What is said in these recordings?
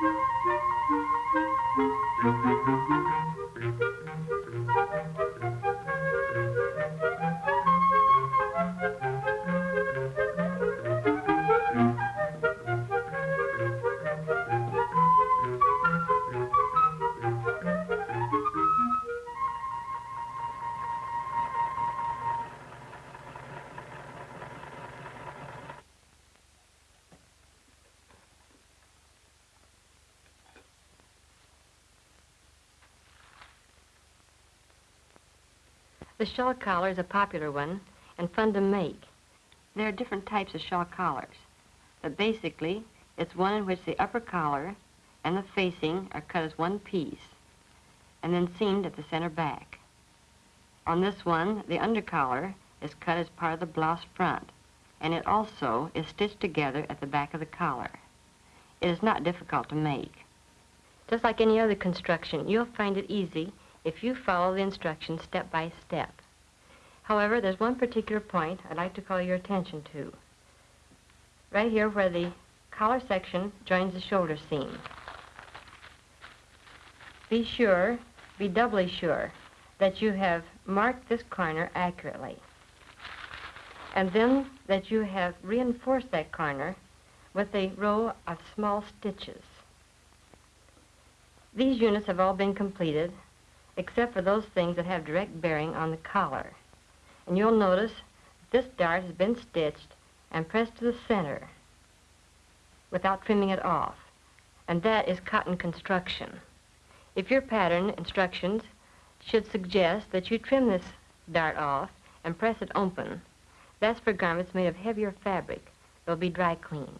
Thank you. The shawl collar is a popular one and fun to make. There are different types of shawl collars, but basically it's one in which the upper collar and the facing are cut as one piece and then seamed at the center back. On this one, the under collar is cut as part of the blouse front and it also is stitched together at the back of the collar. It is not difficult to make. Just like any other construction, you'll find it easy if you follow the instructions step by step. However, there's one particular point I'd like to call your attention to. Right here where the collar section joins the shoulder seam. Be sure, be doubly sure, that you have marked this corner accurately. And then that you have reinforced that corner with a row of small stitches. These units have all been completed except for those things that have direct bearing on the collar. And you'll notice this dart has been stitched and pressed to the center without trimming it off. And that is cotton construction. If your pattern instructions should suggest that you trim this dart off and press it open, that's for garments made of heavier fabric. They'll be dry cleaned.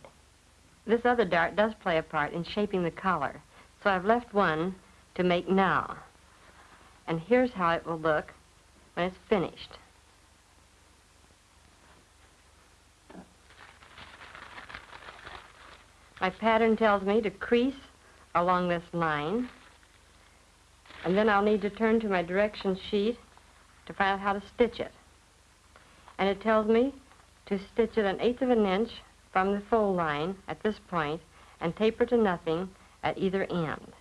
This other dart does play a part in shaping the collar, so I've left one to make now. And here's how it will look when it's finished. My pattern tells me to crease along this line. And then I'll need to turn to my direction sheet to find out how to stitch it. And it tells me to stitch it an eighth of an inch from the fold line at this point and taper to nothing at either end.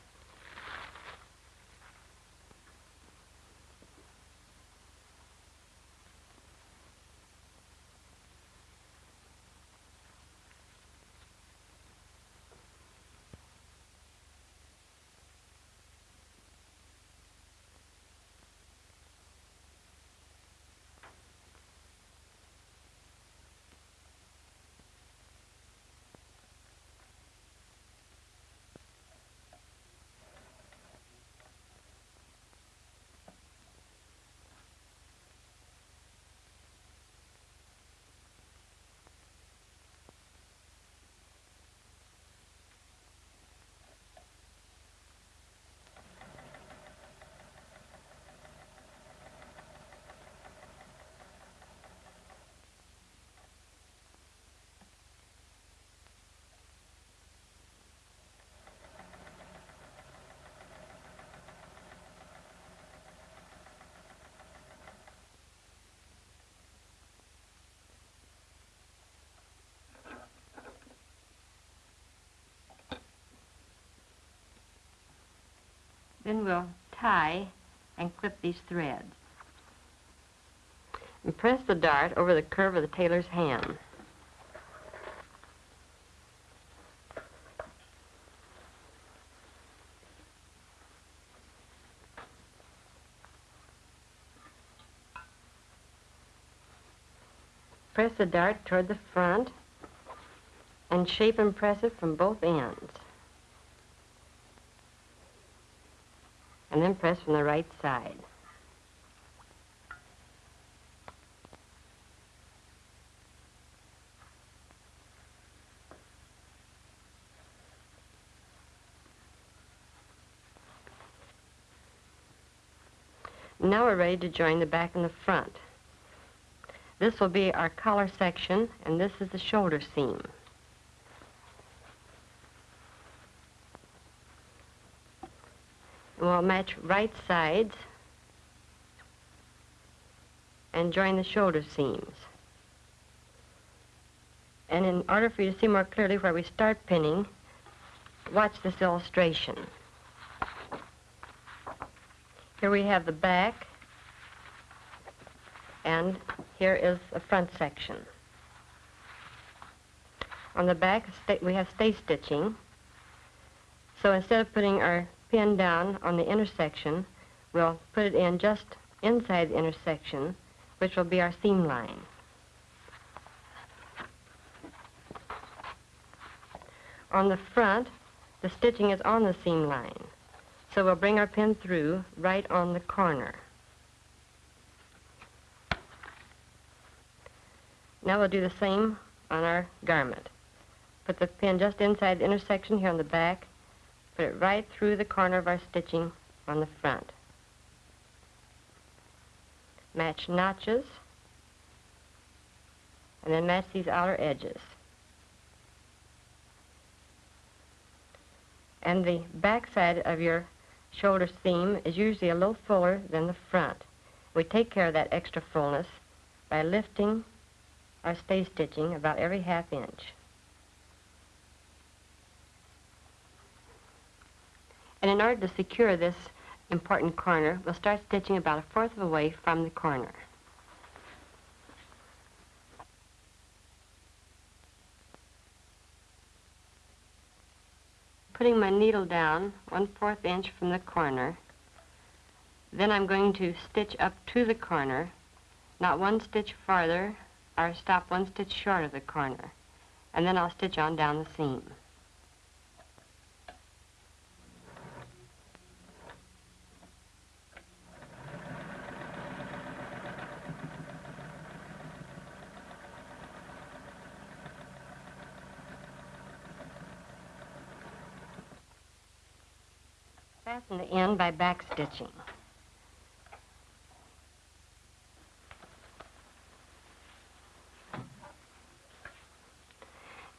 Then we'll tie and clip these threads. And press the dart over the curve of the tailor's ham. Press the dart toward the front and shape and press it from both ends. And then press from the right side. Now we're ready to join the back and the front. This will be our collar section, and this is the shoulder seam. We'll match right sides and join the shoulder seams. And in order for you to see more clearly where we start pinning, watch this illustration. Here we have the back, and here is the front section. On the back, we have stay stitching. So instead of putting our pin down on the intersection, we'll put it in just inside the intersection, which will be our seam line. On the front, the stitching is on the seam line. So we'll bring our pin through right on the corner. Now we'll do the same on our garment. Put the pin just inside the intersection here on the back, put it right through the corner of our stitching on the front. Match notches, and then match these outer edges. And the back side of your shoulder seam is usually a little fuller than the front. We take care of that extra fullness by lifting our stay stitching about every half inch. And in order to secure this important corner, we'll start stitching about a fourth of a way from the corner. Putting my needle down one-fourth inch from the corner, then I'm going to stitch up to the corner, not one stitch farther, or stop one stitch short of the corner, and then I'll stitch on down the seam. Fasten the end by back stitching.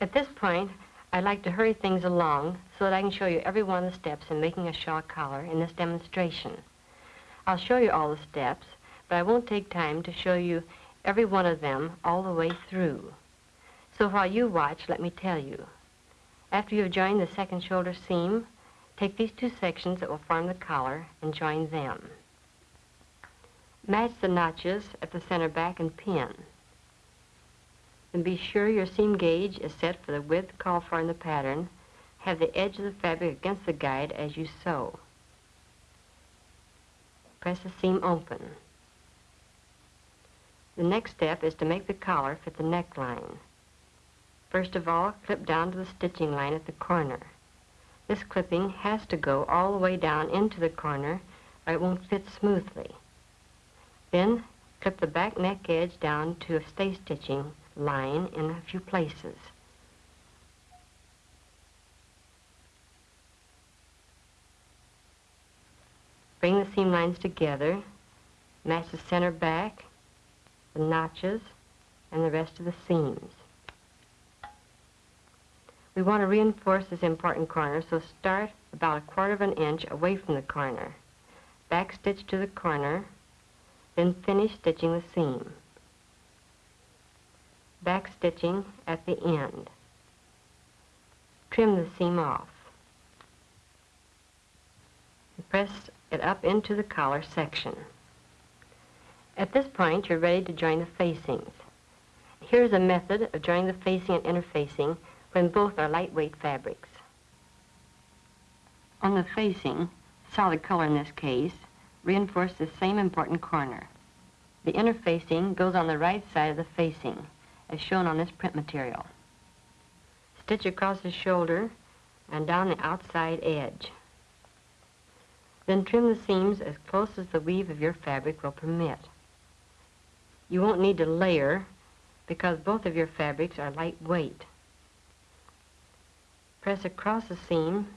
At this point, I'd like to hurry things along so that I can show you every one of the steps in making a shawl collar in this demonstration. I'll show you all the steps, but I won't take time to show you every one of them all the way through. So while you watch, let me tell you. After you've joined the second shoulder seam, Take these two sections that will form the collar and join them. Match the notches at the center back and pin. Then be sure your seam gauge is set for the width called for in the pattern. Have the edge of the fabric against the guide as you sew. Press the seam open. The next step is to make the collar fit the neckline. First of all, clip down to the stitching line at the corner. This clipping has to go all the way down into the corner or it won't fit smoothly. Then clip the back neck edge down to a stay stitching line in a few places. Bring the seam lines together, match the center back, the notches, and the rest of the seams. We want to reinforce this important corner, so start about a quarter of an inch away from the corner. Back stitch to the corner, then finish stitching the seam. Back stitching at the end. Trim the seam off. And Press it up into the collar section. At this point, you're ready to join the facings. Here's a method of joining the facing and interfacing when both are lightweight fabrics. On the facing, solid color in this case, reinforce the same important corner. The interfacing goes on the right side of the facing, as shown on this print material. Stitch across the shoulder and down the outside edge. Then trim the seams as close as the weave of your fabric will permit. You won't need to layer because both of your fabrics are lightweight. Press across the seam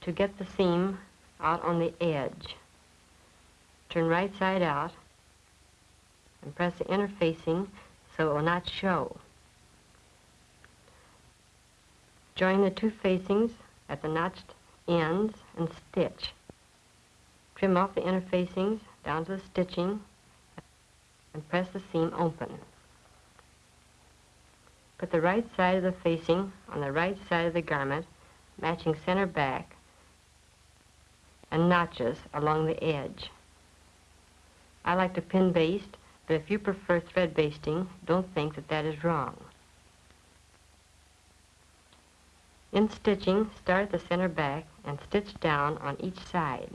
to get the seam out on the edge. Turn right side out and press the interfacing so it will not show. Join the two facings at the notched ends and stitch. Trim off the interfacings down to the stitching and press the seam open. Put the right side of the facing on the right side of the garment, matching center back, and notches along the edge. I like to pin baste, but if you prefer thread basting, don't think that that is wrong. In stitching, start at the center back and stitch down on each side.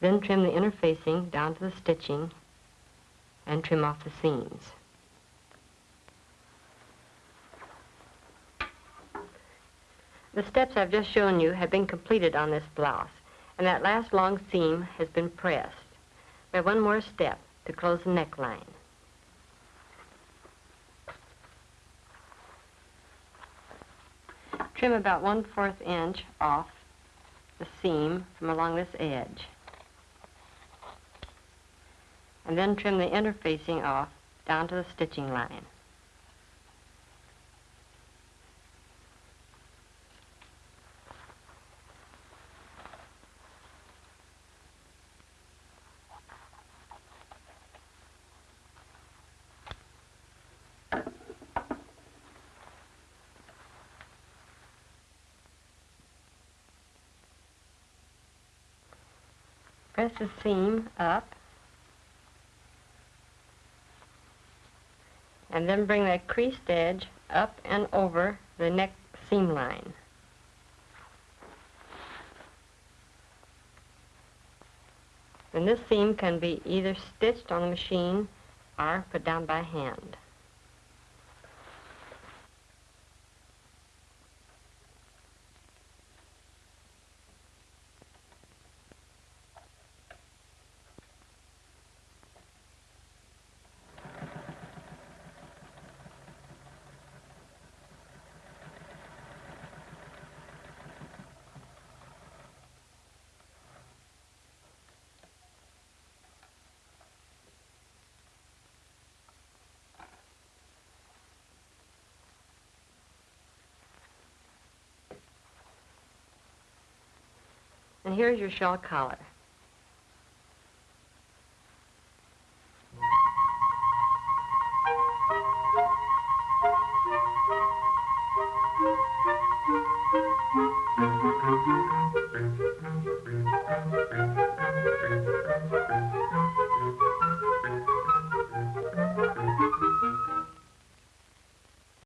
Then trim the interfacing down to the stitching and trim off the seams. The steps I've just shown you have been completed on this blouse, and that last long seam has been pressed. We have one more step to close the neckline. Trim about one-fourth inch off the seam from along this edge. And then trim the interfacing off down to the stitching line. Press the seam up and then bring that creased edge up and over the neck seam line. And this seam can be either stitched on the machine or put down by hand. And here's your shawl collar.